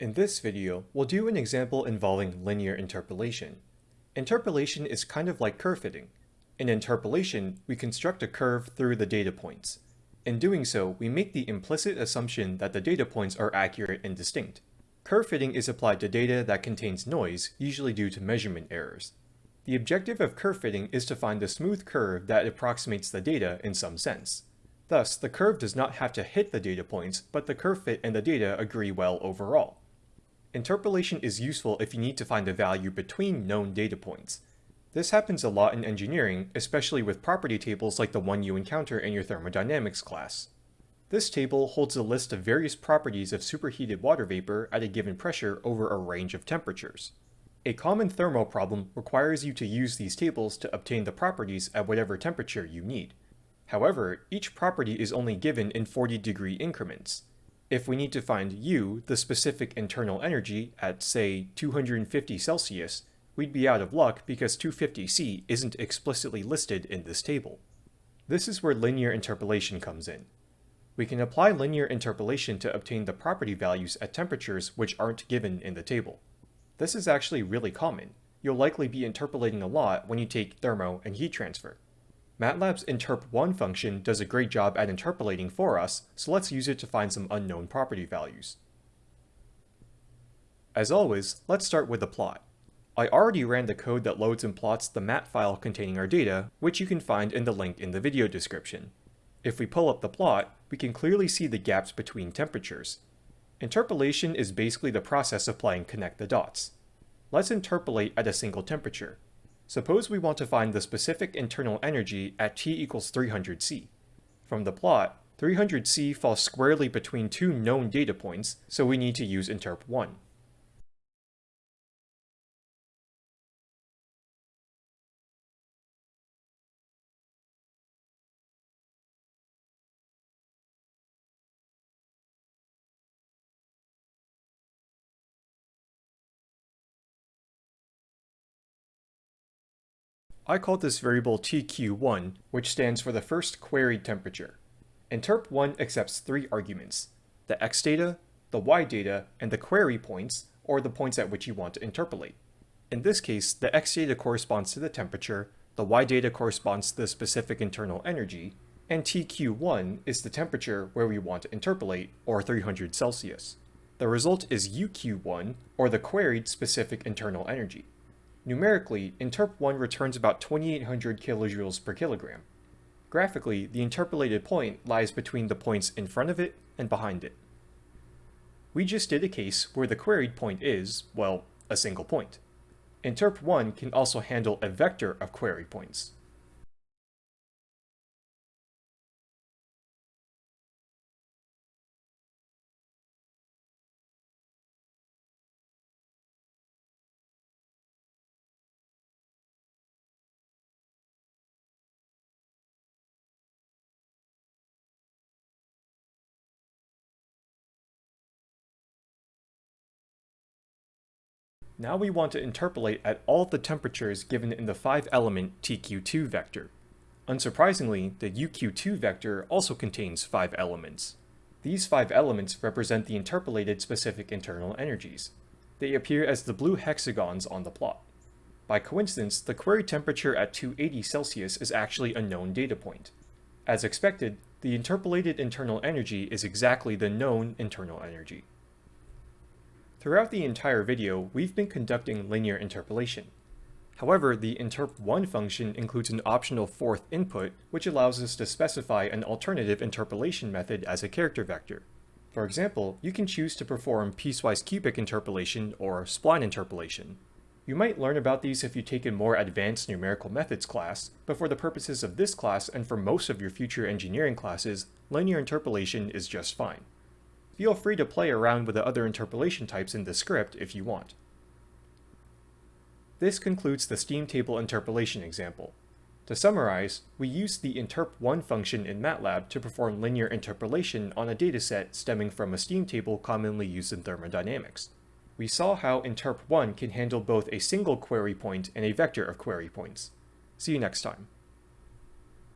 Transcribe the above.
In this video, we'll do an example involving linear interpolation. Interpolation is kind of like curve fitting. In interpolation, we construct a curve through the data points. In doing so, we make the implicit assumption that the data points are accurate and distinct. Curve fitting is applied to data that contains noise, usually due to measurement errors. The objective of curve fitting is to find a smooth curve that approximates the data in some sense. Thus, the curve does not have to hit the data points, but the curve fit and the data agree well overall. Interpolation is useful if you need to find a value between known data points. This happens a lot in engineering, especially with property tables like the one you encounter in your thermodynamics class. This table holds a list of various properties of superheated water vapor at a given pressure over a range of temperatures. A common thermal problem requires you to use these tables to obtain the properties at whatever temperature you need. However, each property is only given in 40 degree increments. If we need to find U, the specific internal energy, at say 250 Celsius, we'd be out of luck because 250C isn't explicitly listed in this table. This is where linear interpolation comes in. We can apply linear interpolation to obtain the property values at temperatures which aren't given in the table. This is actually really common. You'll likely be interpolating a lot when you take thermo and heat transfer. MATLAB's interp1 function does a great job at interpolating for us, so let's use it to find some unknown property values. As always, let's start with the plot. I already ran the code that loads and plots the mat file containing our data, which you can find in the link in the video description. If we pull up the plot, we can clearly see the gaps between temperatures. Interpolation is basically the process of playing connect the dots. Let's interpolate at a single temperature. Suppose we want to find the specific internal energy at T equals 300C. From the plot, 300C falls squarely between two known data points, so we need to use interp1. I call this variable tq1, which stands for the first queried temperature. Interp1 accepts three arguments, the x data, the y data, and the query points, or the points at which you want to interpolate. In this case, the x data corresponds to the temperature, the y data corresponds to the specific internal energy, and tq1 is the temperature where we want to interpolate, or 300 Celsius. The result is uq1, or the queried specific internal energy. Numerically, interp1 returns about 2800 kilojoules per kilogram. Graphically, the interpolated point lies between the points in front of it and behind it. We just did a case where the queried point is, well, a single point. Interp1 can also handle a vector of query points. Now we want to interpolate at all the temperatures given in the 5-element TQ2 vector. Unsurprisingly, the UQ2 vector also contains 5 elements. These 5 elements represent the interpolated specific internal energies. They appear as the blue hexagons on the plot. By coincidence, the query temperature at 280 Celsius is actually a known data point. As expected, the interpolated internal energy is exactly the known internal energy. Throughout the entire video, we've been conducting linear interpolation. However, the interp1 function includes an optional fourth input, which allows us to specify an alternative interpolation method as a character vector. For example, you can choose to perform piecewise cubic interpolation or spline interpolation. You might learn about these if you take a more advanced numerical methods class, but for the purposes of this class and for most of your future engineering classes, linear interpolation is just fine. Feel free to play around with the other interpolation types in the script if you want. This concludes the steam table interpolation example. To summarize, we used the interp1 function in MATLAB to perform linear interpolation on a dataset stemming from a steam table commonly used in thermodynamics. We saw how interp1 can handle both a single query point and a vector of query points. See you next time.